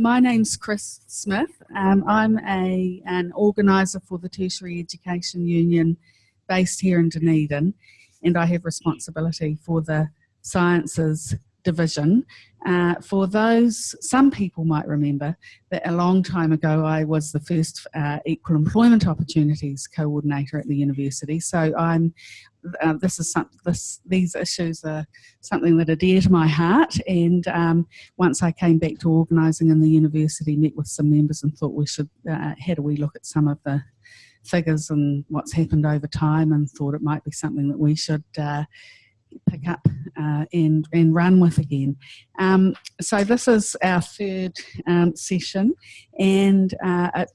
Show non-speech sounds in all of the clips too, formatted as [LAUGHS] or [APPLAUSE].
my name's Chris Smith. Um, I'm a, an organiser for the Tertiary Education Union based here in Dunedin and I have responsibility for the sciences division. Uh, for those, some people might remember that a long time ago I was the first uh, equal employment opportunities coordinator at the university. So I'm, uh, this is some, this, these issues are something that are dear to my heart. And um, once I came back to organising in the university, met with some members and thought we should, uh, how do we look at some of the figures and what's happened over time and thought it might be something that we should uh, pick up uh, and, and run with again. Um, so this is our third um, session and uh,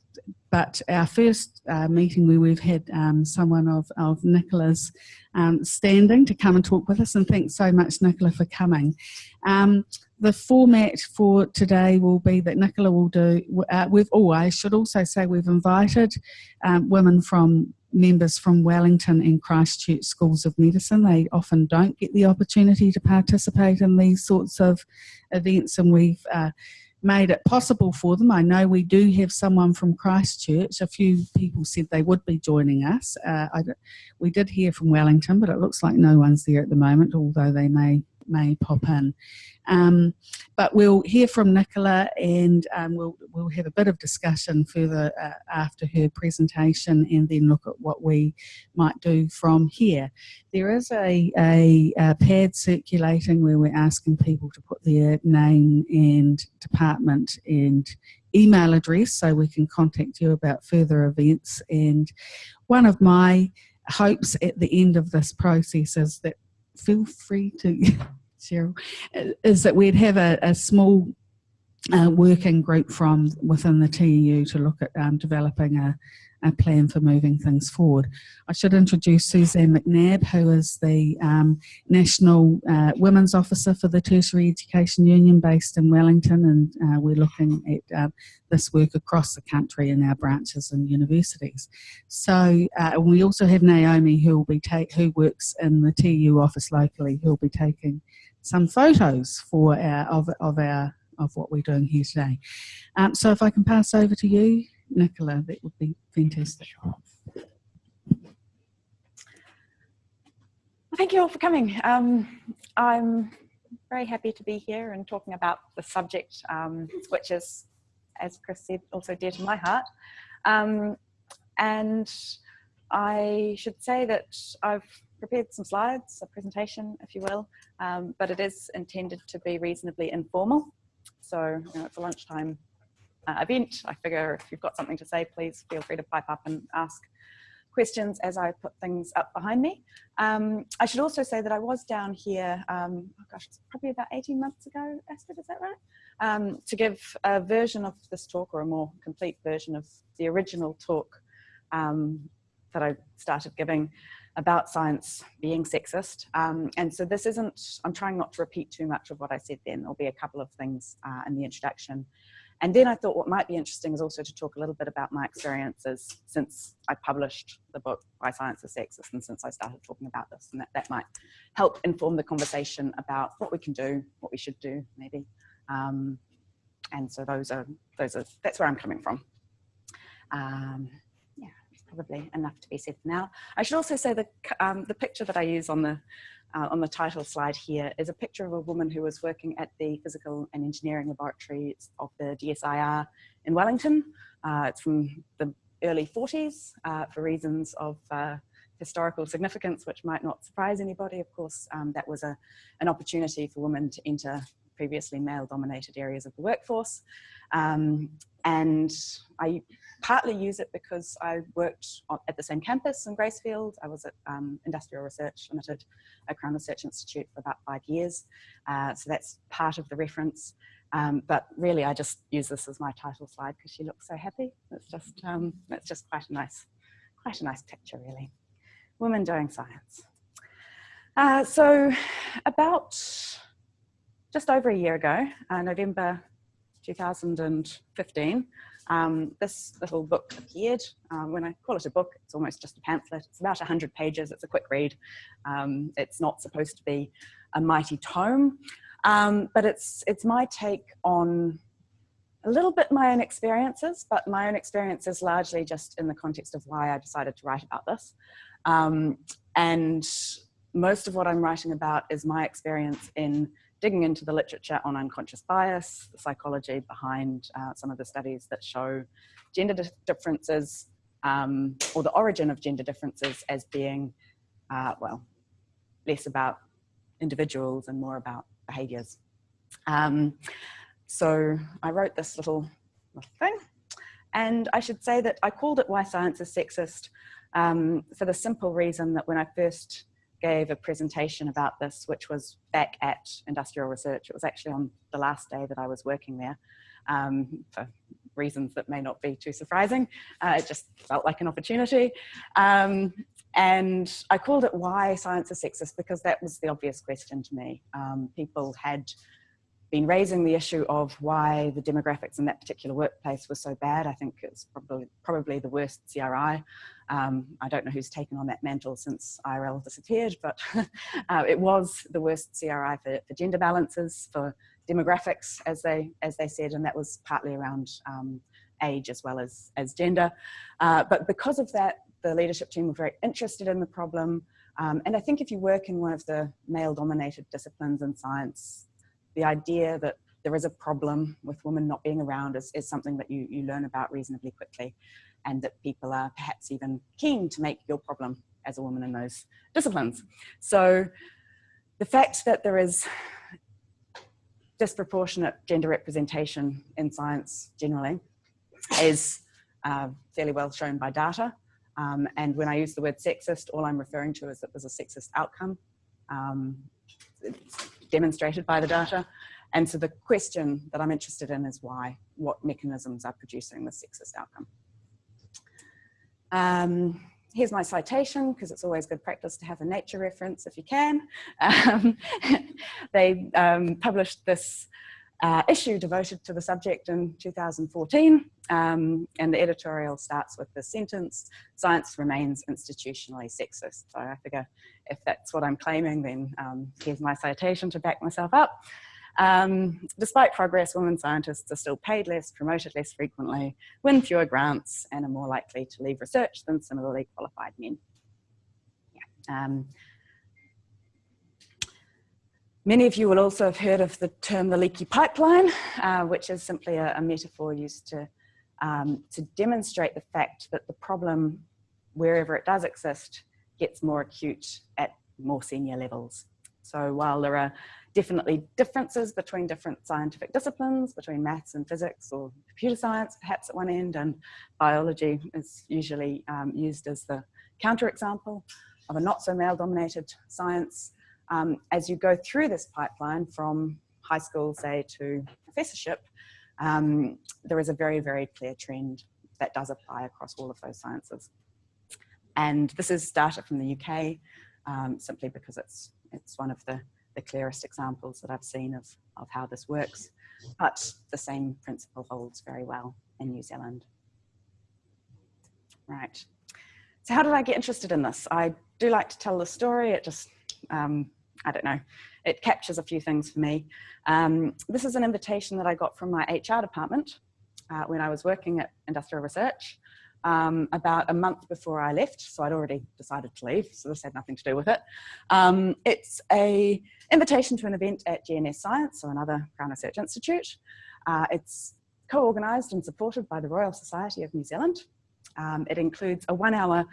but our first uh, meeting where we've had um, someone of, of Nicola's um, standing to come and talk with us and thanks so much Nicola for coming. Um, the format for today will be that Nicola will do, uh, we've, oh should also say we've invited um, women from members from Wellington and Christchurch schools of medicine. They often don't get the opportunity to participate in these sorts of events and we've uh, made it possible for them. I know we do have someone from Christchurch. A few people said they would be joining us. Uh, we did hear from Wellington, but it looks like no one's there at the moment, although they may may pop in. Um, but we'll hear from Nicola and um, we'll, we'll have a bit of discussion further uh, after her presentation and then look at what we might do from here. There is a, a, a pad circulating where we're asking people to put their name and department and email address so we can contact you about further events and one of my hopes at the end of this process is that feel free to, [LAUGHS] Cheryl, is that we'd have a, a small uh, working group from within the TEU to look at um, developing a, a plan for moving things forward. I should introduce Suzanne McNabb, who is the um, National uh, Women's Officer for the Tertiary Education Union based in Wellington, and uh, we're looking at uh, this work across the country in our branches and universities. So uh, we also have Naomi, who will be who works in the TU office locally, who will be taking some photos for our of, of our of what we're doing here today. Um, so if I can pass over to you, Nicola, that would be fantastic. Thank you all for coming. Um, I'm very happy to be here and talking about the subject, um, which is, as Chris said, also dear to my heart. Um, and I should say that I've prepared some slides, a presentation, if you will, um, but it is intended to be reasonably informal. So you know, it's a lunchtime uh, event. I figure if you've got something to say, please feel free to pipe up and ask questions as I put things up behind me. Um, I should also say that I was down here, um, oh gosh, it's probably about 18 months ago, Astrid, is that right? Um, to give a version of this talk or a more complete version of the original talk um, that I started giving about science being sexist. Um, and so this isn't, I'm trying not to repeat too much of what I said then. There'll be a couple of things uh, in the introduction and then I thought what might be interesting is also to talk a little bit about my experiences since I published the book Why Science is Sexist and since I started talking about this and that, that might help inform the conversation about what we can do, what we should do maybe. Um, and so those are, those are, that's where I'm coming from. Um, probably enough to be said for now. I should also say that um, the picture that I use on the uh, on the title slide here is a picture of a woman who was working at the physical and engineering laboratories of the DSIR in Wellington. Uh, it's from the early 40s uh, for reasons of uh, historical significance, which might not surprise anybody. Of course, um, that was a, an opportunity for women to enter previously male dominated areas of the workforce. Um, and I partly use it because I worked at the same campus in Gracefield. I was at um, Industrial Research Limited at Crown Research Institute for about five years. Uh, so that's part of the reference. Um, but really I just use this as my title slide because she looks so happy. It's just, um, it's just quite a nice, quite a nice picture really. Women doing science. Uh, so about just over a year ago, uh, November 2015, um, this little book appeared. Um, when I call it a book, it's almost just a pamphlet. It's about 100 pages. It's a quick read. Um, it's not supposed to be a mighty tome, um, but it's, it's my take on a little bit my own experiences, but my own experiences largely just in the context of why I decided to write about this. Um, and most of what I'm writing about is my experience in digging into the literature on unconscious bias, the psychology behind uh, some of the studies that show gender differences um, or the origin of gender differences as being, uh, well, less about individuals and more about behaviors. Um, so I wrote this little, little, thing and I should say that I called it Why Science is Sexist um, for the simple reason that when I first gave a presentation about this, which was back at Industrial Research, it was actually on the last day that I was working there um, for reasons that may not be too surprising. Uh, it just felt like an opportunity. Um, and I called it Why Science is Sexist because that was the obvious question to me. Um, people had been raising the issue of why the demographics in that particular workplace were so bad. I think it's probably, probably the worst CRI. Um, I don't know who's taken on that mantle since IRL disappeared, but [LAUGHS] uh, it was the worst CRI for, for, gender balances, for demographics, as they, as they said, and that was partly around um, age as well as, as gender. Uh, but because of that, the leadership team were very interested in the problem. Um, and I think if you work in one of the male dominated disciplines in science, the idea that there is a problem with women not being around is, is something that you, you learn about reasonably quickly and that people are perhaps even keen to make your problem as a woman in those disciplines. So the fact that there is disproportionate gender representation in science generally is uh, fairly well shown by data. Um, and when I use the word sexist, all I'm referring to is that there's a sexist outcome. Um, demonstrated by the data. And so the question that I'm interested in is why, what mechanisms are producing the sexist outcome. Um, here's my citation, because it's always good practice to have a nature reference if you can. Um, [LAUGHS] they um, published this uh, issue devoted to the subject in 2014. Um, and the editorial starts with the sentence, science remains institutionally sexist. So I figure if that's what I'm claiming, then um, here's my citation to back myself up. Um, despite progress, women scientists are still paid less, promoted less frequently, win fewer grants, and are more likely to leave research than similarly qualified men. Yeah. Many of you will also have heard of the term the leaky pipeline, uh, which is simply a, a metaphor used to, um, to demonstrate the fact that the problem, wherever it does exist, gets more acute at more senior levels. So while there are definitely differences between different scientific disciplines, between maths and physics or computer science perhaps at one end, and biology is usually um, used as the counterexample of a not so male dominated science, um, as you go through this pipeline from high school, say, to professorship, um, there is a very, very clear trend that does apply across all of those sciences. And this is data from the UK, um, simply because it's, it's one of the, the clearest examples that I've seen of, of how this works. But the same principle holds very well in New Zealand. Right. So how did I get interested in this? I do like to tell the story. It just um, I don't know, it captures a few things for me. Um, this is an invitation that I got from my HR department uh, when I was working at Industrial Research um, about a month before I left. So I'd already decided to leave, so this had nothing to do with it. Um, it's a invitation to an event at GNS Science, so another Crown Research Institute. Uh, it's co-organised and supported by the Royal Society of New Zealand. Um, it includes a one hour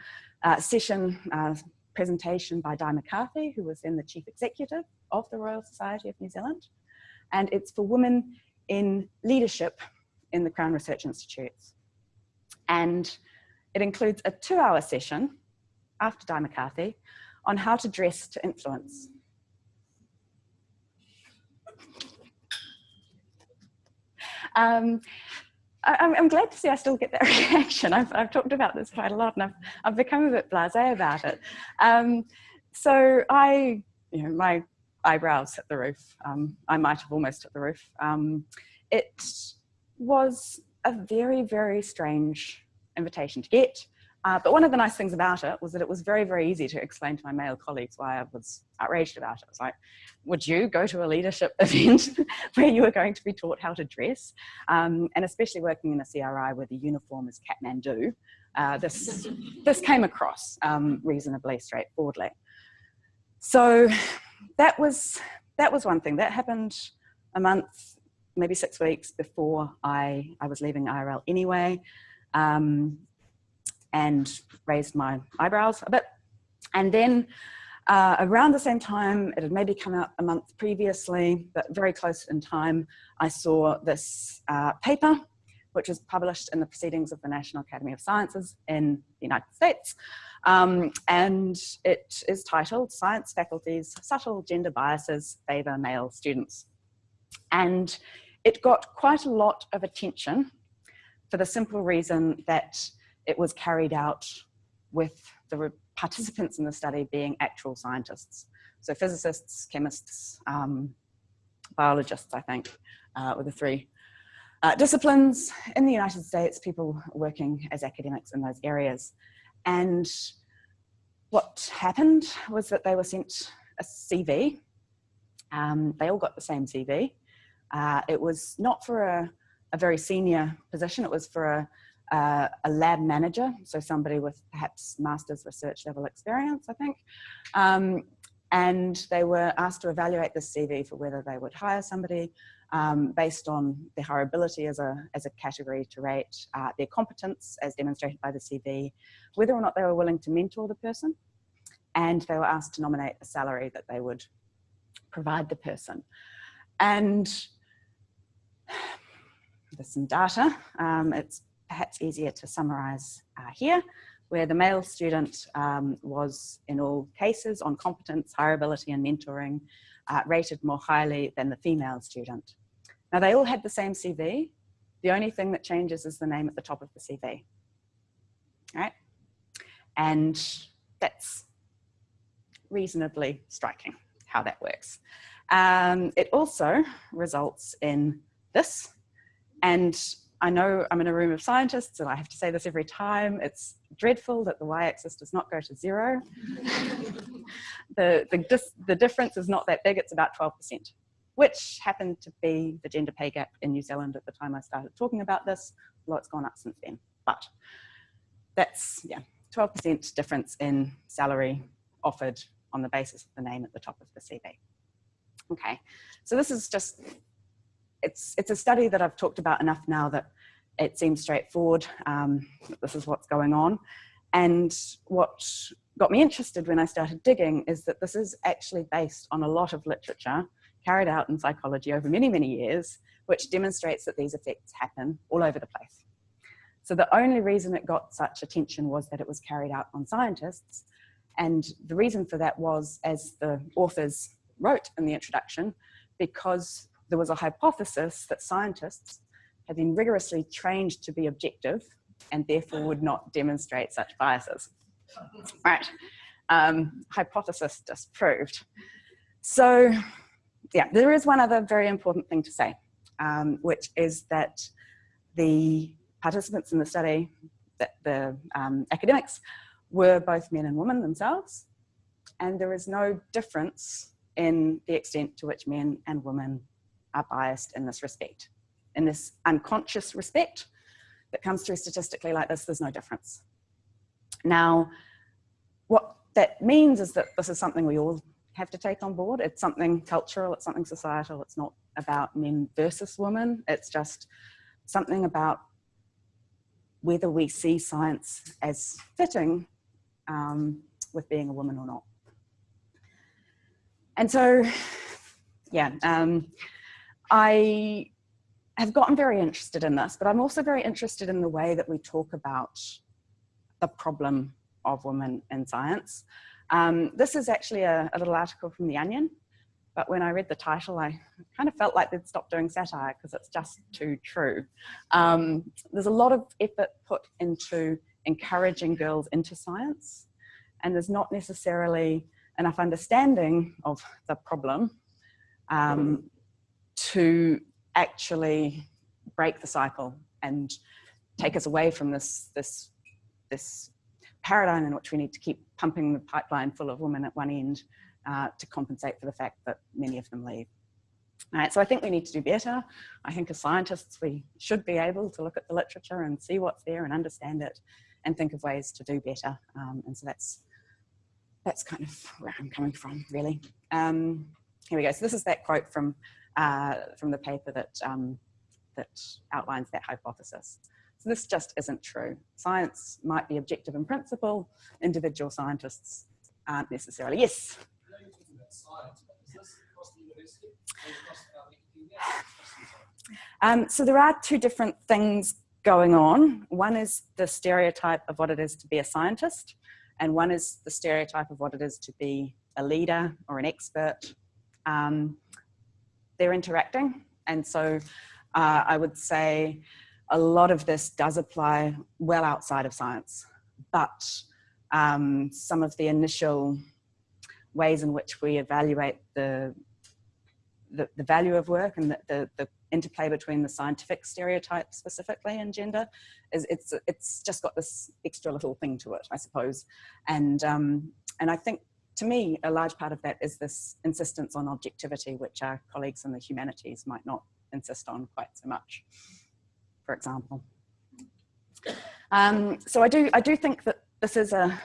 uh, session uh, presentation by Di McCarthy, who was then the chief executive of the Royal Society of New Zealand. And it's for women in leadership in the Crown Research Institutes. And it includes a two hour session after Di McCarthy on how to dress to influence. Um, I, am glad to see I still get that [LAUGHS] reaction. I've, I've, talked about this quite a lot and I've, I've become a bit blasé about it. Um, so I, you know, my eyebrows hit the roof. Um, I might have almost hit the roof. Um, it was a very, very strange invitation to get. Uh, but one of the nice things about it was that it was very, very easy to explain to my male colleagues why I was outraged about it. It was like, would you go to a leadership [LAUGHS] event where you were going to be taught how to dress? Um, and especially working in a CRI where the uniform is Kathmandu, uh, this, this came across um, reasonably straightforwardly. So that was, that was one thing. That happened a month, maybe six weeks before I, I was leaving IRL anyway. Um, and raised my eyebrows a bit. And then uh, around the same time, it had maybe come out a month previously, but very close in time, I saw this uh, paper, which was published in the Proceedings of the National Academy of Sciences in the United States. Um, and it is titled Science Faculties Subtle Gender Biases Favour Male Students. And it got quite a lot of attention for the simple reason that it was carried out with the participants in the study being actual scientists. So physicists, chemists, um, biologists, I think, uh, were the three uh, disciplines. In the United States, people working as academics in those areas. And what happened was that they were sent a CV. Um, they all got the same CV. Uh, it was not for a, a very senior position, it was for a uh, a lab manager, so somebody with perhaps master's research level experience, I think. Um, and they were asked to evaluate the CV for whether they would hire somebody um, based on their hireability as a, as a category to rate, uh, their competence as demonstrated by the CV, whether or not they were willing to mentor the person, and they were asked to nominate a salary that they would provide the person. And [SIGHS] there's some data. Um, it's perhaps easier to summarize uh, here, where the male student um, was in all cases on competence, hireability and mentoring uh, rated more highly than the female student. Now they all had the same CV. The only thing that changes is the name at the top of the CV. Right? And that's reasonably striking how that works. Um, it also results in this, and I know I'm in a room of scientists and I have to say this every time. It's dreadful that the y-axis does not go to zero. [LAUGHS] the, the, the difference is not that big, it's about 12%, which happened to be the gender pay gap in New Zealand at the time I started talking about this. A lot's gone up since then, but that's, yeah, 12% difference in salary offered on the basis of the name at the top of the CV. Okay, so this is just it's, it's a study that I've talked about enough now that it seems straightforward. Um, this is what's going on. And what got me interested when I started digging is that this is actually based on a lot of literature carried out in psychology over many, many years, which demonstrates that these effects happen all over the place. So the only reason it got such attention was that it was carried out on scientists. And the reason for that was, as the authors wrote in the introduction, because there was a hypothesis that scientists had been rigorously trained to be objective and therefore would not demonstrate such biases. Right, um, hypothesis disproved. So yeah, there is one other very important thing to say, um, which is that the participants in the study, that the um, academics, were both men and women themselves, and there is no difference in the extent to which men and women are biased in this respect. In this unconscious respect that comes through statistically like this, there's no difference. Now, what that means is that this is something we all have to take on board. It's something cultural, it's something societal, it's not about men versus women, it's just something about whether we see science as fitting um, with being a woman or not. And so, yeah, um, I have gotten very interested in this, but I'm also very interested in the way that we talk about the problem of women in science. Um, this is actually a, a, little article from The Onion, but when I read the title, I kind of felt like they'd stop doing satire because it's just too true. Um, there's a lot of effort put into encouraging girls into science, and there's not necessarily enough understanding of the problem um, to actually break the cycle and take us away from this, this, this paradigm in which we need to keep pumping the pipeline full of women at one end uh, to compensate for the fact that many of them leave. All right, so I think we need to do better. I think as scientists, we should be able to look at the literature and see what's there and understand it and think of ways to do better. Um, and so that's, that's kind of where I'm coming from, really. Um, here we go. So this is that quote from, uh, from the paper that, um, that outlines that hypothesis. So this just isn't true. Science might be objective in principle, individual scientists aren't necessarily. Yes? Um, so there are two different things going on. One is the stereotype of what it is to be a scientist, and one is the stereotype of what it is to be a leader or an expert. Um, they're interacting, and so uh, I would say a lot of this does apply well outside of science, but um, some of the initial ways in which we evaluate the the, the value of work and the, the, the, interplay between the scientific stereotype specifically and gender is it's it's just got this extra little thing to it I suppose. And um, and I think to me a large part of that is this insistence on objectivity which our colleagues in the humanities might not insist on quite so much for example um, so I do I do think that this is a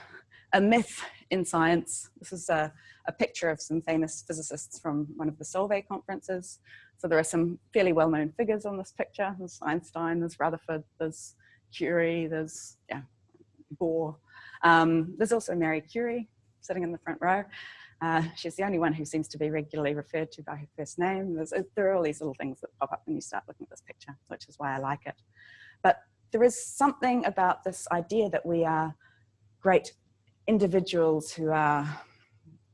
a myth in science. This is a, a picture of some famous physicists from one of the Solvay conferences. So there are some fairly well-known figures on this picture. There's Einstein, there's Rutherford, there's Curie, there's yeah, Bohr. Um, there's also Marie Curie sitting in the front row. Uh, she's the only one who seems to be regularly referred to by her first name. There's, uh, there are all these little things that pop up when you start looking at this picture, which is why I like it. But there is something about this idea that we are great individuals who are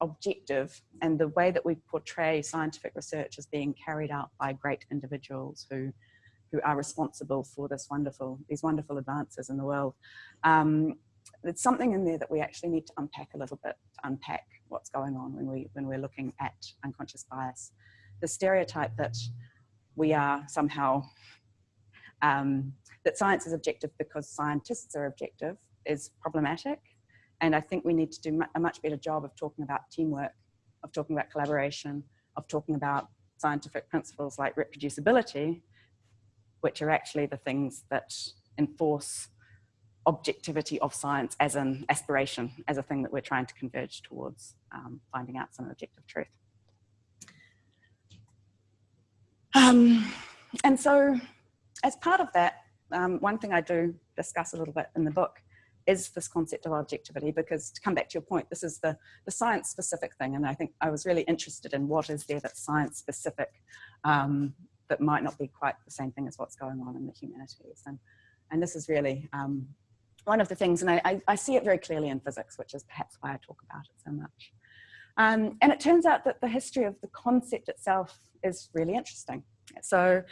objective and the way that we portray scientific research as being carried out by great individuals who who are responsible for this wonderful these wonderful advances in the world um, there's something in there that we actually need to unpack a little bit to unpack what's going on when we when we're looking at unconscious bias. The stereotype that we are somehow um, that science is objective because scientists are objective is problematic. And I think we need to do a much better job of talking about teamwork, of talking about collaboration, of talking about scientific principles like reproducibility, which are actually the things that enforce objectivity of science as an aspiration, as a thing that we're trying to converge towards um, finding out some objective truth. Um, and so as part of that, um, one thing I do discuss a little bit in the book is this concept of objectivity because to come back to your point this is the the science specific thing and I think I was really interested in what is there that's science specific um, that might not be quite the same thing as what's going on in the humanities and and this is really um, one of the things and I, I, see it very clearly in physics which is perhaps why I talk about it so much um, and it turns out that the history of the concept itself is really interesting so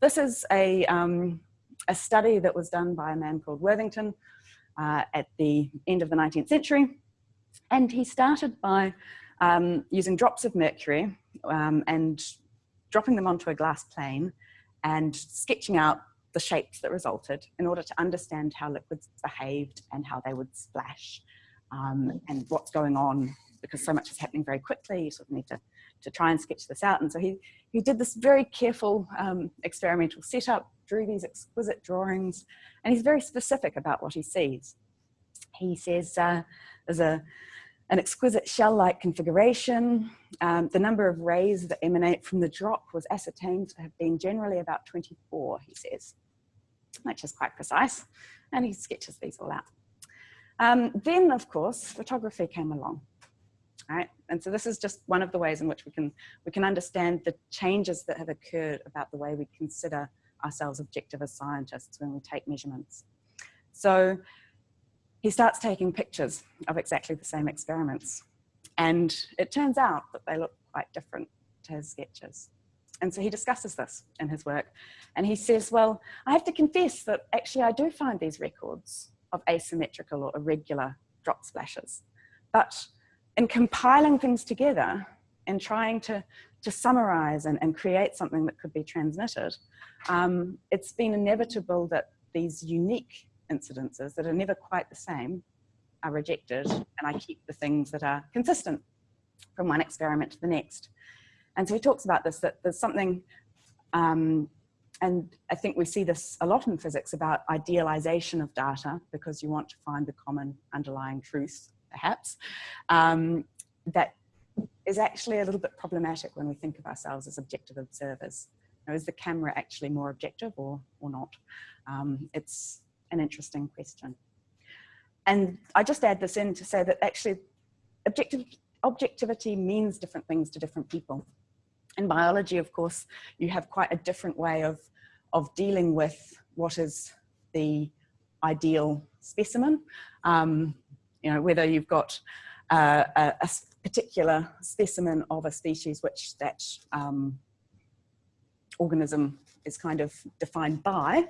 this is a um, a study that was done by a man called Worthington uh, at the end of the 19th century. And he started by um, using drops of mercury um, and dropping them onto a glass plane and sketching out the shapes that resulted in order to understand how liquids behaved and how they would splash um, and what's going on because so much is happening very quickly you sort of need to, to try and sketch this out and so he, he did this very careful um, experimental setup drew these exquisite drawings and he's very specific about what he sees. He says uh, there's a, an exquisite shell-like configuration. Um, the number of rays that emanate from the drop was ascertained to have been generally about 24, he says, which is quite precise. And he sketches these all out. Um, then, of course, photography came along. Right? And so this is just one of the ways in which we can, we can understand the changes that have occurred about the way we consider ourselves objective as scientists when we take measurements. So he starts taking pictures of exactly the same experiments. And it turns out that they look quite different to his sketches. And so he discusses this in his work. And he says, well, I have to confess that actually I do find these records of asymmetrical or irregular drop splashes. But in compiling things together and trying to to summarize and, and create something that could be transmitted, um, it's been inevitable that these unique incidences that are never quite the same are rejected and I keep the things that are consistent from one experiment to the next. And so he talks about this, that there's something, um, and I think we see this a lot in physics about idealization of data because you want to find the common underlying truth, perhaps, um, that is actually a little bit problematic when we think of ourselves as objective observers. Now, is the camera actually more objective or, or not? Um, it's an interesting question. And I just add this in to say that actually objective, objectivity means different things to different people. In biology, of course, you have quite a different way of, of dealing with what is the ideal specimen. Um, you know, whether you've got uh, a, a, particular specimen of a species which that um, organism is kind of defined by,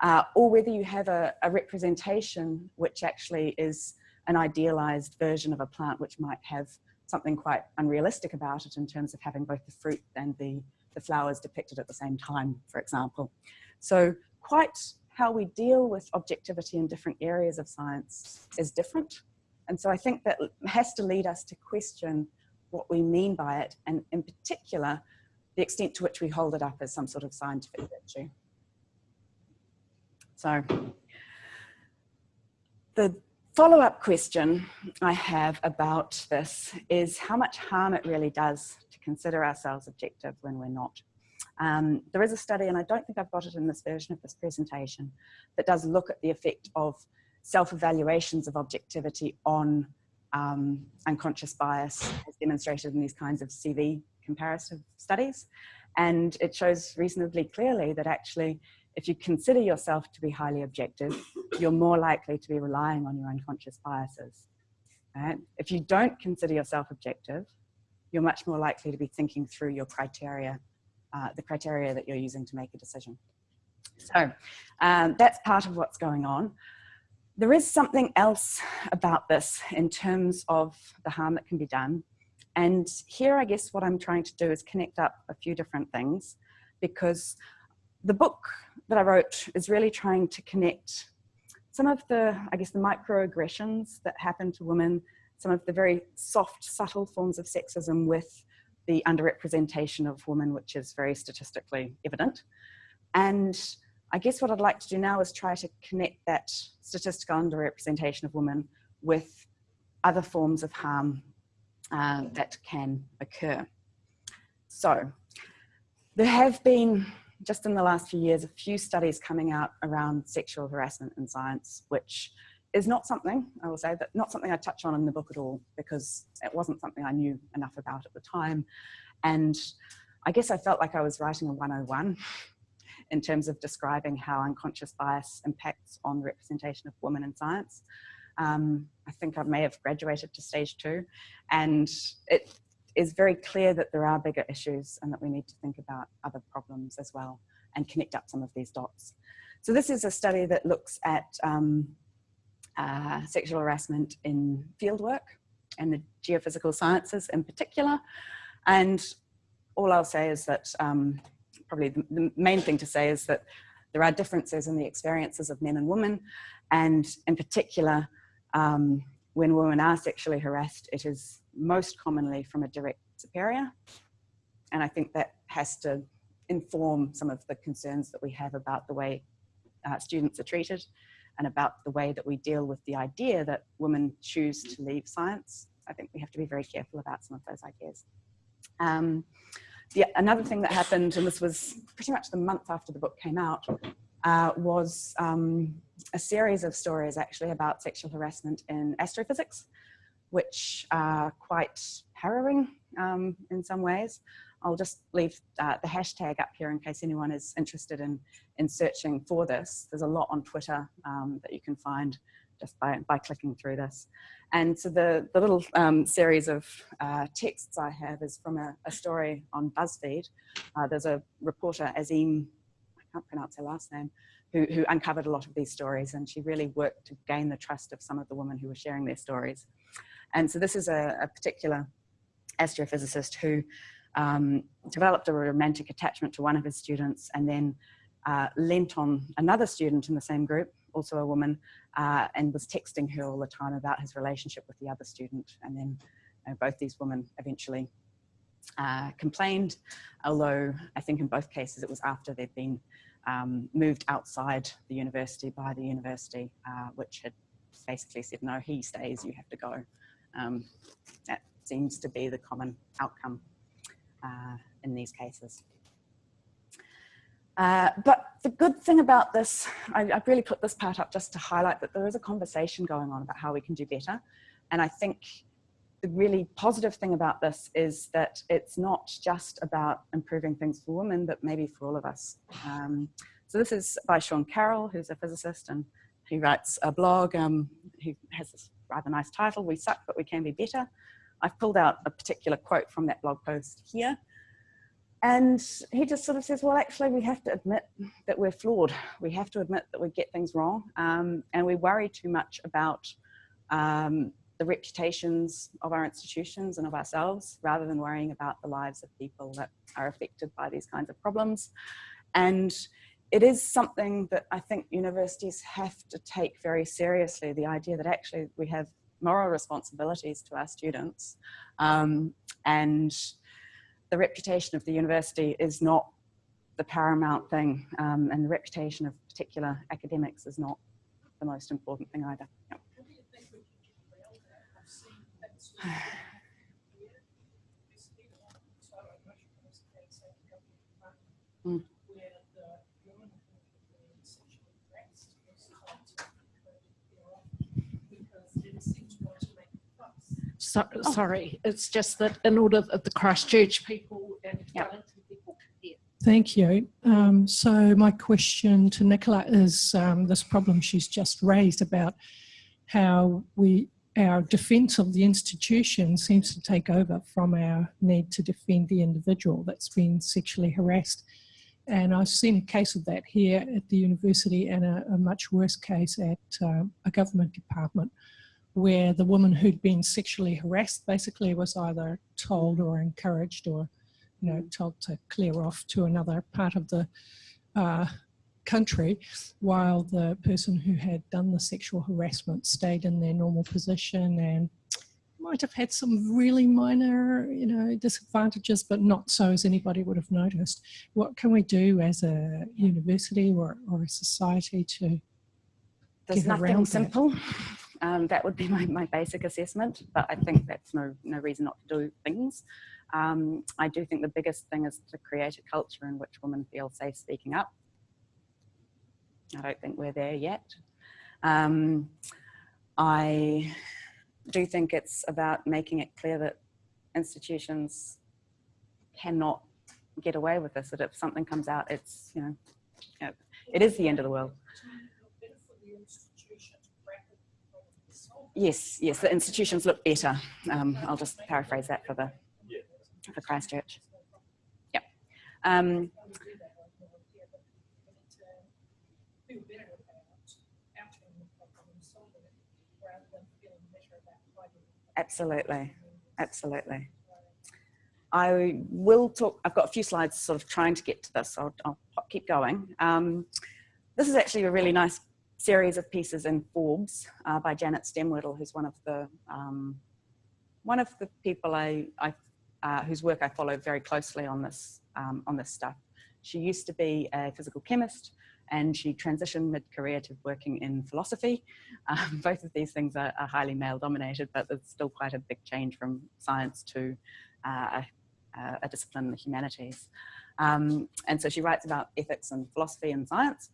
uh, or whether you have a, a, representation which actually is an idealized version of a plant which might have something quite unrealistic about it in terms of having both the fruit and the, the flowers depicted at the same time, for example. So quite how we deal with objectivity in different areas of science is different. And so I think that has to lead us to question what we mean by it, and in particular, the extent to which we hold it up as some sort of scientific virtue. So the follow-up question I have about this is how much harm it really does to consider ourselves objective when we're not. Um, there is a study, and I don't think I've got it in this version of this presentation, that does look at the effect of self-evaluations of objectivity on um, unconscious bias as demonstrated in these kinds of CV comparative studies. And it shows reasonably clearly that actually, if you consider yourself to be highly objective, you're more likely to be relying on your unconscious biases. Right? If you don't consider yourself objective, you're much more likely to be thinking through your criteria, uh, the criteria that you're using to make a decision. So um, that's part of what's going on. There is something else about this in terms of the harm that can be done. And here, I guess what I'm trying to do is connect up a few different things because the book that I wrote is really trying to connect some of the, I guess, the microaggressions that happen to women, some of the very soft, subtle forms of sexism with the underrepresentation of women, which is very statistically evident. And I guess what I'd like to do now is try to connect that statistical underrepresentation of women with other forms of harm uh, that can occur. So there have been, just in the last few years, a few studies coming out around sexual harassment in science, which is not something, I will say, that not something I touch on in the book at all, because it wasn't something I knew enough about at the time. And I guess I felt like I was writing a 101 [LAUGHS] in terms of describing how unconscious bias impacts on the representation of women in science. Um, I think I may have graduated to stage two and it is very clear that there are bigger issues and that we need to think about other problems as well and connect up some of these dots. So this is a study that looks at um, uh, sexual harassment in fieldwork and the geophysical sciences in particular. And all I'll say is that um, probably the, the main thing to say is that there are differences in the experiences of men and women, and in particular, um, when women are sexually harassed, it is most commonly from a direct superior. And I think that has to inform some of the concerns that we have about the way uh, students are treated and about the way that we deal with the idea that women choose to leave science. I think we have to be very careful about some of those ideas. Um, the, another thing that happened, and this was pretty much the month after the book came out, uh, was um, a series of stories actually about sexual harassment in astrophysics, which are quite harrowing um, in some ways. I'll just leave uh, the hashtag up here in case anyone is interested in, in searching for this. There's a lot on Twitter um, that you can find just by, by clicking through this. And so the, the little um, series of uh, texts I have is from a, a story on BuzzFeed. Uh, there's a reporter, Azeen, I can't pronounce her last name, who, who uncovered a lot of these stories and she really worked to gain the trust of some of the women who were sharing their stories. And so this is a, a particular astrophysicist who um, developed a romantic attachment to one of his students and then uh, lent on another student in the same group, also a woman, uh, and was texting her all the time about his relationship with the other student. And then you know, both these women eventually uh, complained, although I think in both cases it was after they'd been um, moved outside the university by the university, uh, which had basically said, no, he stays, you have to go. Um, that seems to be the common outcome uh, in these cases. Uh, but the good thing about this, I, I really put this part up just to highlight that there is a conversation going on about how we can do better. And I think the really positive thing about this is that it's not just about improving things for women, but maybe for all of us. Um, so this is by Sean Carroll, who's a physicist and he writes a blog. Um, he has this rather nice title, We Suck, But We Can Be Better. I've pulled out a particular quote from that blog post here. And he just sort of says, well, actually, we have to admit that we're flawed. We have to admit that we get things wrong. Um, and we worry too much about um, the reputations of our institutions and of ourselves rather than worrying about the lives of people that are affected by these kinds of problems. And it is something that I think universities have to take very seriously, the idea that actually we have moral responsibilities to our students um, and the reputation of the university is not the paramount thing um, and the reputation of particular academics is not the most important thing either. Yep. [SIGHS] Mm. So, sorry, it's just that in order that the Christchurch people and Yep. People can hear. Thank you. Um, so my question to Nicola is um, this problem she's just raised about how we our defence of the institution seems to take over from our need to defend the individual that's been sexually harassed. And I've seen a case of that here at the university and a, a much worse case at uh, a government department where the woman who'd been sexually harassed basically was either told or encouraged or you know told to clear off to another part of the uh, country while the person who had done the sexual harassment stayed in their normal position and might have had some really minor you know disadvantages but not so as anybody would have noticed. What can we do as a university or, or a society to There's nothing that? Um, that would be [LAUGHS] my, my basic assessment, but I think that's no, no reason not to do things. Um, I do think the biggest thing is to create a culture in which women feel safe speaking up. I don't think we're there yet. Um, I do think it's about making it clear that institutions cannot get away with this, that if something comes out, it's, you know, it is the end of the world. Yes, yes, the institutions look better. Um, I'll just paraphrase that for the for Christchurch. Yep. Um, absolutely, absolutely. I will talk, I've got a few slides sort of trying to get to this, I'll, I'll keep going. Um, this is actually a really nice series of pieces in Forbes uh, by Janet Stemwedel, who's one of the um, one of the people I, I uh, whose work I follow very closely on this um, on this stuff. She used to be a physical chemist, and she transitioned mid-career to working in philosophy. [LAUGHS] Um, both of these things are, are, highly male-dominated, but it's still quite a big change from science to uh, a, a, discipline in the humanities. Um, and so she writes about ethics and philosophy and science.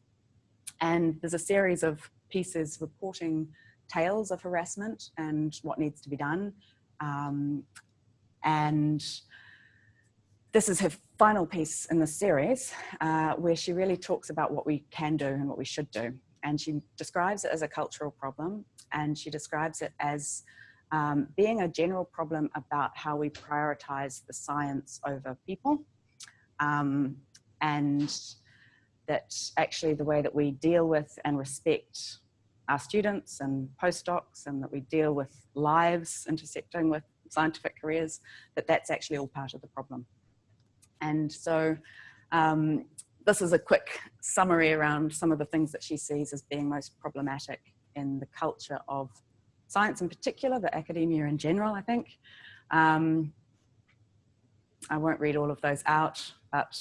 And there's a series of pieces reporting tales of harassment and what needs to be done. Um, and this is her final piece in the series uh, where she really talks about what we can do and what we should do. And she describes it as a cultural problem and she describes it as um, being a general problem about how we prioritize the science over people. Um, and that actually the way that we deal with and respect our students and postdocs and that we deal with lives intersecting with scientific careers, that that's actually all part of the problem. And so um, this is a quick summary around some of the things that she sees as being most problematic in the culture of science in particular, but academia in general, I think. Um, I won't read all of those out, but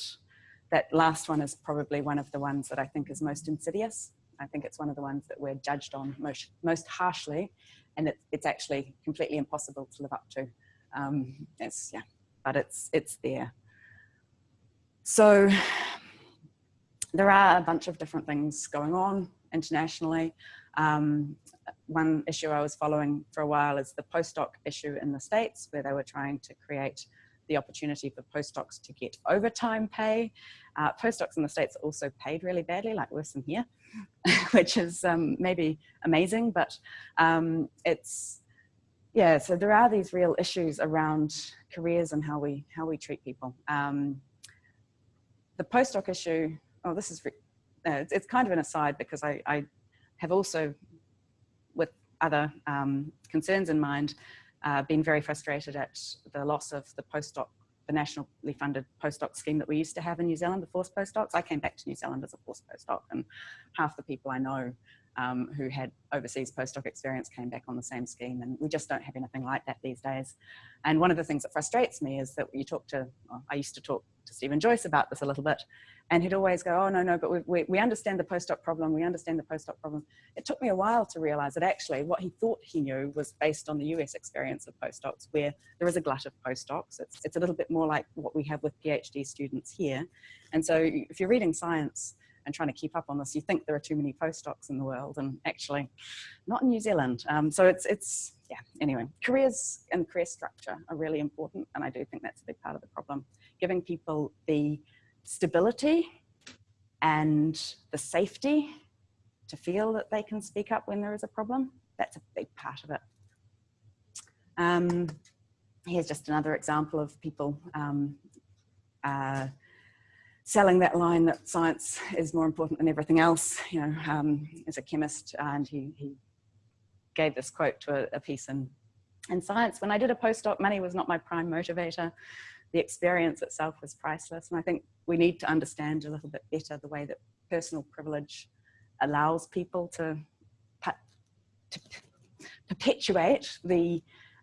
that last one is probably one of the ones that I think is most insidious. I think it's one of the ones that we're judged on most, most harshly, and it, it's actually completely impossible to live up to. Um, it's, yeah, but it's, it's there. So there are a bunch of different things going on internationally. Um, one issue I was following for a while is the postdoc issue in the States, where they were trying to create the opportunity for postdocs to get overtime pay. Uh, postdocs in the States are also paid really badly, like worse than here, [LAUGHS] which is um, maybe amazing, but um, it's, yeah, so there are these real issues around careers and how we, how we treat people. Um, the postdoc issue, oh, this is, uh, it's, it's, kind of an aside because I, I have also, with other um, concerns in mind, uh, been very frustrated at the loss of the postdoc, the nationally funded postdoc scheme that we used to have in New Zealand, the forced postdocs. I came back to New Zealand as a forced postdoc and half the people I know um, who had overseas postdoc experience came back on the same scheme and we just don't have anything like that these days. And one of the things that frustrates me is that you talk to, well, I used to talk to Steven Joyce about this a little bit and he'd always go, oh no, no, but we, we, we understand the postdoc problem, we understand the postdoc problem. It took me a while to realize that actually what he thought he knew was based on the US experience of postdocs where there is a glut of postdocs. It's, it's a little bit more like what we have with PhD students here. And so if you're reading science, and trying to keep up on this, you think there are too many postdocs in the world and actually not in New Zealand. Um, so it's, it's, yeah, anyway, careers and career structure are really important. And I do think that's a big part of the problem. Giving people the stability and the safety to feel that they can speak up when there is a problem, that's a big part of it. Um, here's just another example of people um, uh, selling that line that science is more important than everything else. You know, um, as a chemist, and he, he gave this quote to a, a, piece in, in Science. When I did a postdoc, money was not my prime motivator. The experience itself was priceless. And I think we need to understand a little bit better the way that personal privilege allows people to, to perpetuate the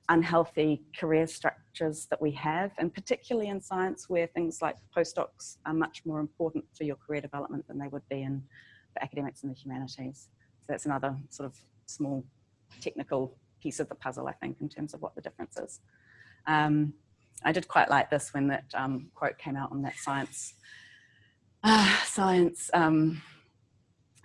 unhealthy career structures that we have, and particularly in science where things like postdocs are much more important for your career development than they would be in the academics and the humanities. So that's another sort of small technical piece of the puzzle, I think, in terms of what the difference is. Um, I did quite like this when that um, quote came out on that science uh, science um,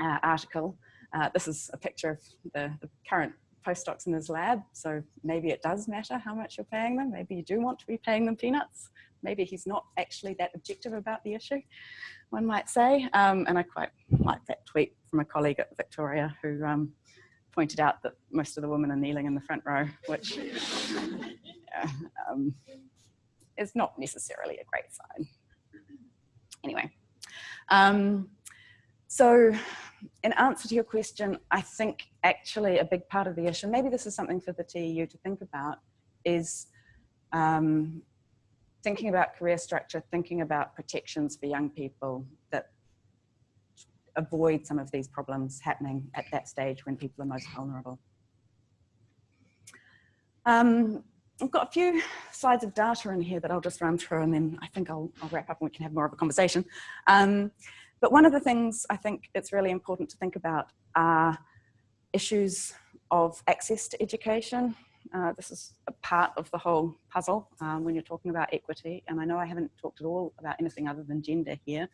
uh, article. Uh, this is a picture of the, the current postdocs in his lab, so maybe it does matter how much you're paying them. Maybe you do want to be paying them peanuts. Maybe he's not actually that objective about the issue, one might say. Um, and I quite like that tweet from a colleague at Victoria who um, pointed out that most of the women are kneeling in the front row, which [LAUGHS] yeah, um, is not necessarily a great sign. Anyway, um, so in answer to your question, I think actually a big part of the issue, maybe this is something for the TEU to think about, is um, thinking about career structure, thinking about protections for young people that avoid some of these problems happening at that stage when people are most vulnerable. Um, I've got a few slides of data in here that I'll just run through and then I think I'll, I'll wrap up and we can have more of a conversation. Um, but one of the things I think it's really important to think about are issues of access to education. Uh, this is a part of the whole puzzle um, when you're talking about equity. And I know I haven't talked at all about anything other than gender here,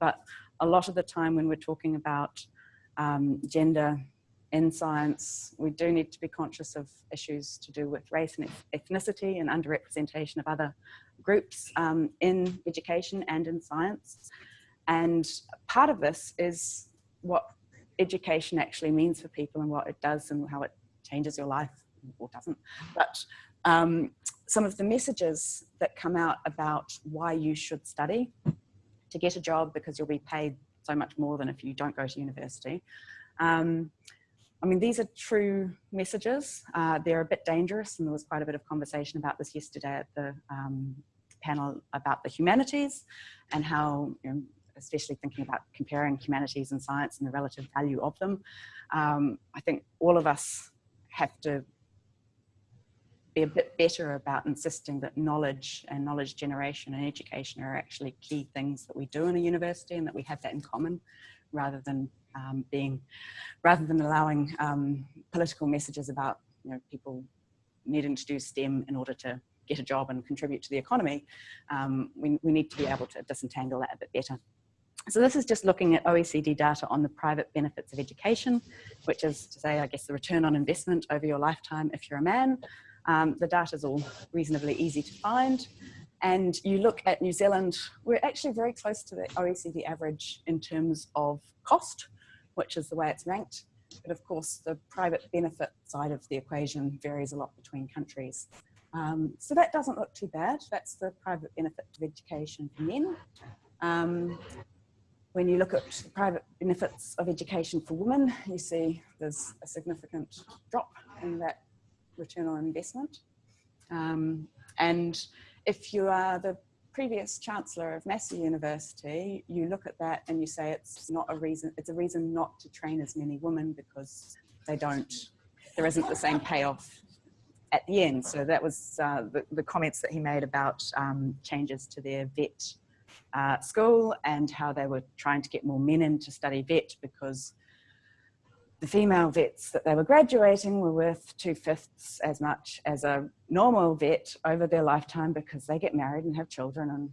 but a lot of the time when we're talking about um, gender in science, we do need to be conscious of issues to do with race and ethnicity and underrepresentation of other groups um, in education and in science. And part of this is what education actually means for people and what it does and how it changes your life or doesn't. But um, some of the messages that come out about why you should study to get a job because you'll be paid so much more than if you don't go to university. Um, I mean, these are true messages. Uh, they're a bit dangerous and there was quite a bit of conversation about this yesterday at the um, panel about the humanities and how you know, especially thinking about comparing humanities and science and the relative value of them. Um, I think all of us have to be a bit better about insisting that knowledge and knowledge generation and education are actually key things that we do in a university and that we have that in common rather than um, being, rather than allowing um, political messages about you know, people needing to do STEM in order to get a job and contribute to the economy, um, we, we need to be able to disentangle that a bit better. So this is just looking at OECD data on the private benefits of education, which is to say, I guess, the return on investment over your lifetime if you're a man. Um, the data is all reasonably easy to find. And you look at New Zealand, we're actually very close to the OECD average in terms of cost, which is the way it's ranked. But of course, the private benefit side of the equation varies a lot between countries. Um, so that doesn't look too bad. That's the private benefit of education for men. Um, when you look at the private benefits of education for women, you see there's a significant drop in that return on investment. Um, and if you are the previous chancellor of Massey University, you look at that and you say it's not a reason, it's a reason not to train as many women because they don't, there isn't the same payoff at the end. So that was uh, the, the, comments that he made about um, changes to their vet uh, school and how they were trying to get more men in to study vet because the female vets that they were graduating were worth two fifths as much as a normal vet over their lifetime because they get married and have children and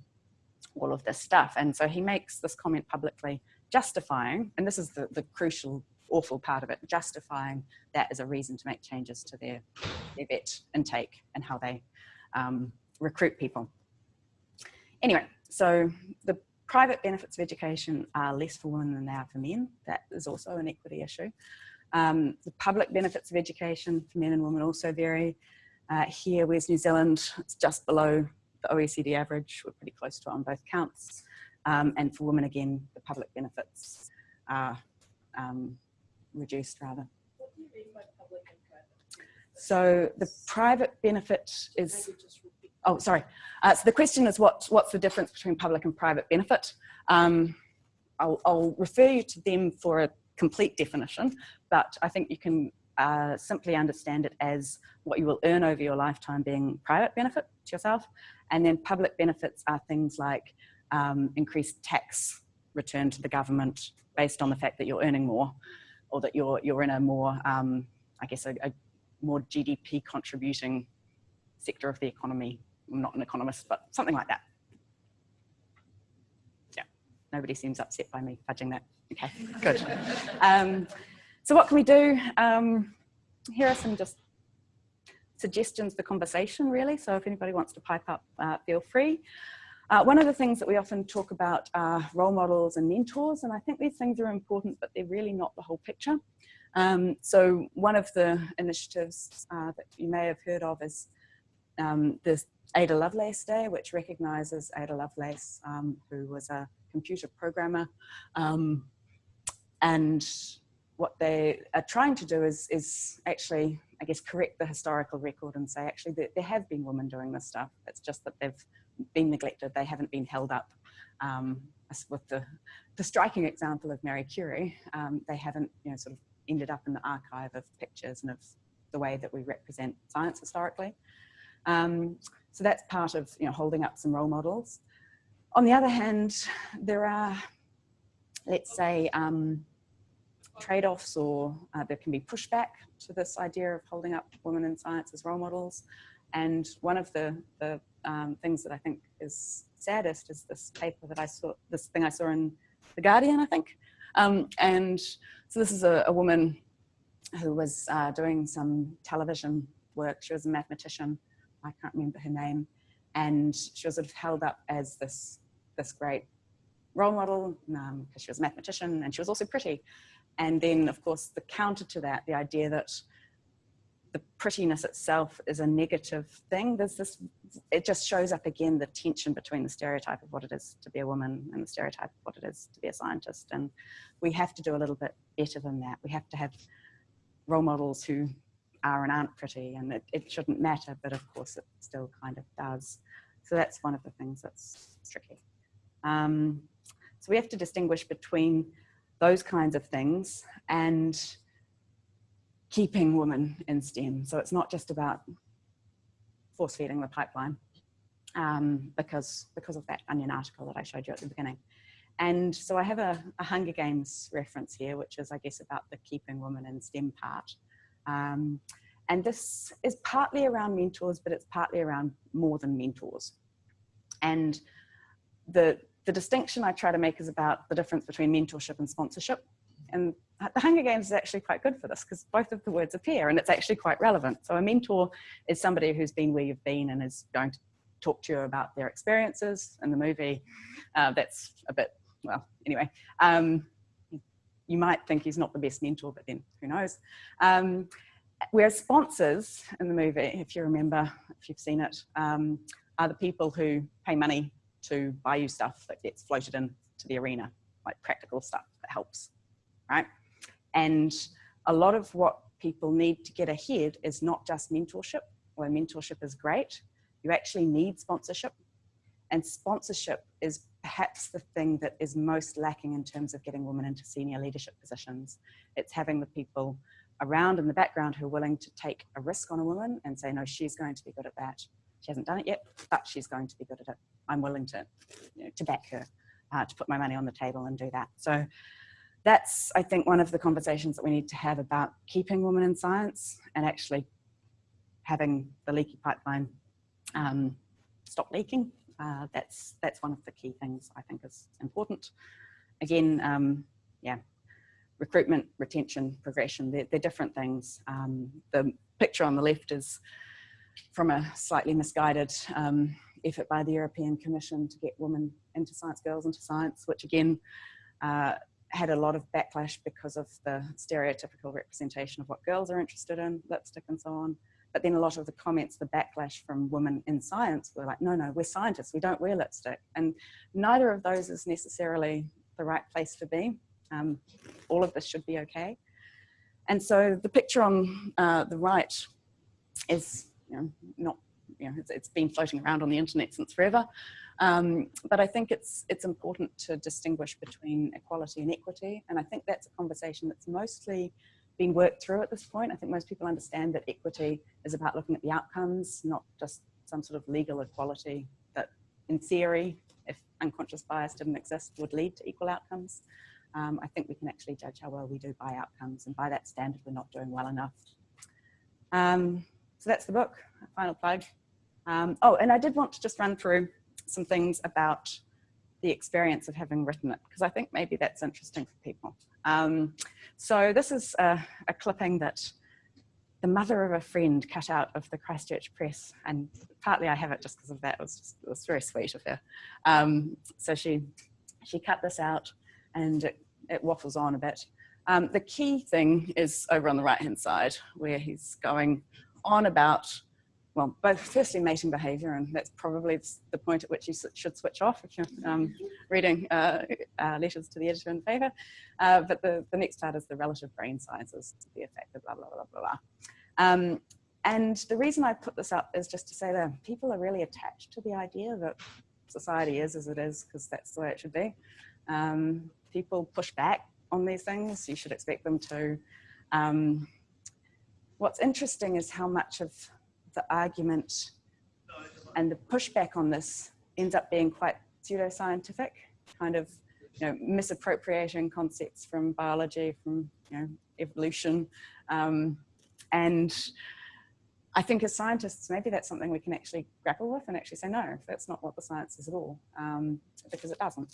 all of this stuff. And so he makes this comment publicly justifying, and this is the, the crucial, awful part of it, justifying that as a reason to make changes to their, their vet intake and how they um, recruit people. Anyway, so the private benefits of education are less for women than they are for men. That is also an equity issue. Um, the public benefits of education for men and women also vary. Uh, here, where's New Zealand? It's just below the OECD average. We're pretty close to it on both counts. Um, and for women, again, the public benefits are um, reduced rather. So the private benefit is oh, sorry. Uh, so the question is what, what's the difference between public and private benefit? Um, I'll, I'll, refer you to them for a complete definition, but I think you can uh, simply understand it as what you will earn over your lifetime being private benefit to yourself. And then public benefits are things like um, increased tax return to the government based on the fact that you're earning more or that you're, you're in a more, um, I guess, a, a more GDP contributing sector of the economy I'm not an economist, but something like that. Yeah, nobody seems upset by me fudging that. Okay, good. Um, so what can we do? Um, here are some just suggestions for conversation really. So if anybody wants to pipe up, uh, feel free. Uh, one of the things that we often talk about are role models and mentors, and I think these things are important, but they're really not the whole picture. Um, so one of the initiatives uh, that you may have heard of is um, the Ada Lovelace Day, which recognises Ada Lovelace, um, who was a computer programmer. Um, and what they are trying to do is, is actually, I guess, correct the historical record and say, actually, there, there have been women doing this stuff. It's just that they've been neglected. They haven't been held up. Um, with the, the striking example of Marie Curie, um, they haven't, you know, sort of ended up in the archive of pictures and of the way that we represent science historically. Um, so that's part of you know, holding up some role models. On the other hand, there are, let's say, um, trade-offs or uh, there can be pushback to this idea of holding up women in science as role models. And one of the, the um, things that I think is saddest is this paper that I saw, this thing I saw in The Guardian, I think. Um, and so this is a, a woman who was uh, doing some television work. She was a mathematician I can't remember her name, and she was sort of held up as this, this great role model because um, she was a mathematician and she was also pretty. And then of course the counter to that, the idea that the prettiness itself is a negative thing. There's this, it just shows up again, the tension between the stereotype of what it is to be a woman and the stereotype of what it is to be a scientist. And we have to do a little bit better than that. We have to have role models who are and aren't pretty and it, it shouldn't matter, but of course it still kind of does. So that's one of the things that's tricky. Um, So we have to distinguish between those kinds of things and keeping women in STEM. So it's not just about force feeding the pipeline um, because, because of that Onion article that I showed you at the beginning. And so I have a, a, Hunger Games reference here, which is, I guess, about the keeping women in STEM part. Um, and this is partly around mentors, but it's partly around more than mentors. And the, the distinction I try to make is about the difference between mentorship and sponsorship. And the Hunger Games is actually quite good for this because both of the words appear and it's actually quite relevant. So a mentor is somebody who's been where you've been and is going to talk to you about their experiences in the movie. Uh, that's a bit, well, anyway. Um, you might think he's not the best mentor, but then who knows. Um, whereas sponsors in the movie, if you remember, if you've seen it, um, are the people who pay money to buy you stuff that gets floated into the arena, like practical stuff that helps, right? And a lot of what people need to get ahead is not just mentorship, although mentorship is great, you actually need sponsorship. And sponsorship is perhaps the thing that is most lacking in terms of getting women into senior leadership positions. It's having the people around in the background who are willing to take a risk on a woman and say, no, she's going to be good at that. She hasn't done it yet, but she's going to be good at it. I'm willing to, you know, to back her, uh, to put my money on the table and do that. So that's, I think, one of the conversations that we need to have about keeping women in science and actually having the leaky pipeline um, stop leaking. Uh, that's, that's one of the key things I think is important. Again, um, yeah, recruitment, retention, progression, they're, they're different things. Um, the picture on the left is from a slightly misguided um, effort by the European Commission to get women into science, girls into science, which again uh, had a lot of backlash because of the stereotypical representation of what girls are interested in, lipstick and so on. But then a lot of the comments, the backlash from women in science were like, no, no, we're scientists, we don't wear lipstick. And neither of those is necessarily the right place to be. Um, all of this should be okay. And so the picture on uh, the right is you know, not, you know, it's, it's been floating around on the internet since forever. Um, but I think it's, it's important to distinguish between equality and equity. And I think that's a conversation that's mostly been worked through at this point. I think most people understand that equity is about looking at the outcomes, not just some sort of legal equality that in theory, if unconscious bias didn't exist, would lead to equal outcomes. Um, I think we can actually judge how well we do by outcomes and by that standard we're not doing well enough. Um, so that's the book, final plug. Um, oh, and I did want to just run through some things about the experience of having written it, because I think maybe that's interesting for people. Um, so this is a, a, clipping that the mother of a friend cut out of the Christchurch Press, and partly I have it just because of that. It was, just, it was very sweet of her. Um, so she she cut this out, and it, it waffles on a bit. Um, the key thing is over on the right hand side, where he's going on about well, both firstly mating behaviour, and that's probably the point at which you should switch off if you're um, reading uh, uh, letters to the editor in favour. Uh, but the, the next part is the relative brain sizes, the effect of blah, blah, blah, blah, blah. Um, and the reason I put this up is just to say that people are really attached to the idea that society is as it is, because that's the way it should be. Um, people push back on these things. You should expect them to. Um, what's interesting is how much of the argument and the pushback on this ends up being quite pseudoscientific, kind of you know, misappropriating concepts from biology, from you know, evolution. Um, and I think as scientists, maybe that's something we can actually grapple with and actually say, no, that's not what the science is at all, um, because it doesn't.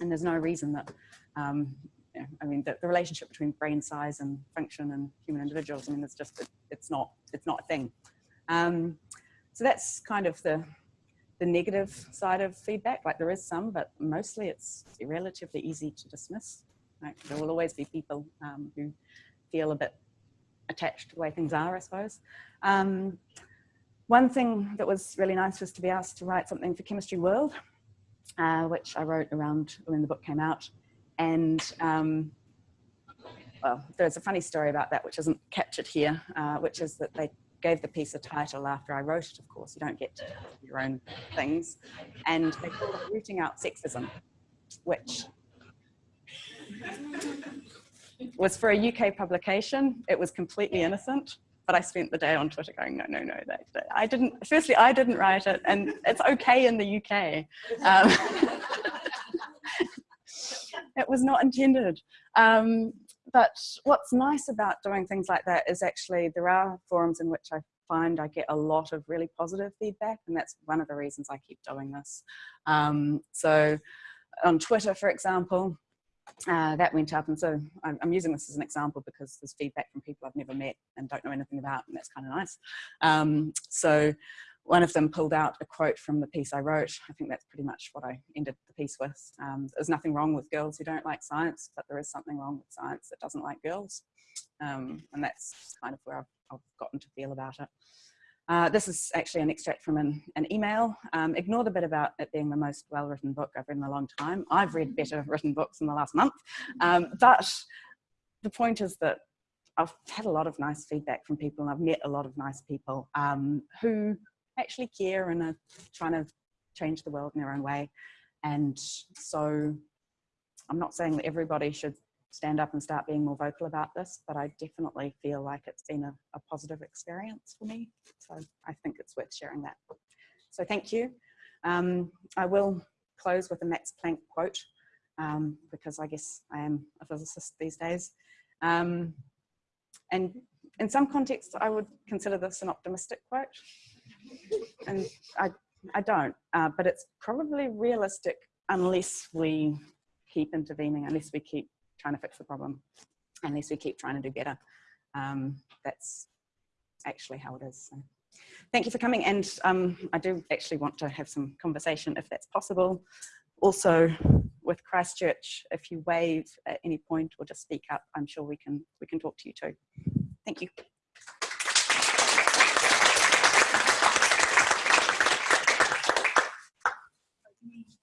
And there's no reason that, um, I mean, the, the, relationship between brain size and function and human individuals, I mean, it's just, it, it's not, it's not a thing. Um, so that's kind of the, the negative side of feedback. Like there is some, but mostly it's relatively easy to dismiss. Right? There will always be people um, who feel a bit attached to the way things are, I suppose. Um, one thing that was really nice was to be asked to write something for Chemistry World, uh, which I wrote around when the book came out. And um, well, there's a funny story about that, which isn't captured here, uh, which is that they gave the piece a title after I wrote it, of course. You don't get your own things. And they called it Rooting Out Sexism. which was for a UK publication. It was completely innocent, but I spent the day on Twitter going, no, no, no, that, that- I didn't, firstly, I didn't write it and it's okay in the UK. Um, [LAUGHS] it was not intended. Um, but what's nice about doing things like that is actually there are forums in which I find I get a lot of really positive feedback and that's one of the reasons I keep doing this. Um, so on Twitter, for example, uh, that went up and so I'm, I'm using this as an example because there's feedback from people I've never met and don't know anything about and that's kind of nice. Um, so one of them pulled out a quote from the piece I wrote. I think that's pretty much what I ended the piece with. Um, there's nothing wrong with girls who don't like science, but there is something wrong with science that doesn't like girls. Um, and that's kind of where I've, I've gotten to feel about it. Uh, this is actually an extract from an, an email. Um, ignore the bit about it being the most well-written book I've read in a long time. I've read better written books in the last month. Um, but the point is that I've had a lot of nice feedback from people and I've met a lot of nice people um, who actually care and are trying to change the world in their own way. And so I'm not saying that everybody should stand up and start being more vocal about this, but I definitely feel like it's been a, a positive experience for me. So I think it's worth sharing that. So thank you. Um, I will close with a Max Planck quote um, because I guess I am a physicist these days. Um, and in some contexts, I would consider this an optimistic quote and I, I don't, uh, but it's probably realistic unless we keep intervening, unless we keep trying to fix the problem, unless we keep trying to do better. Um, that's actually how it is. So, thank you for coming. And um, I do actually want to have some conversation if that's possible. Also with Christchurch, if you wave at any point or just speak up, I'm sure we can, we can talk to you too. Thank you.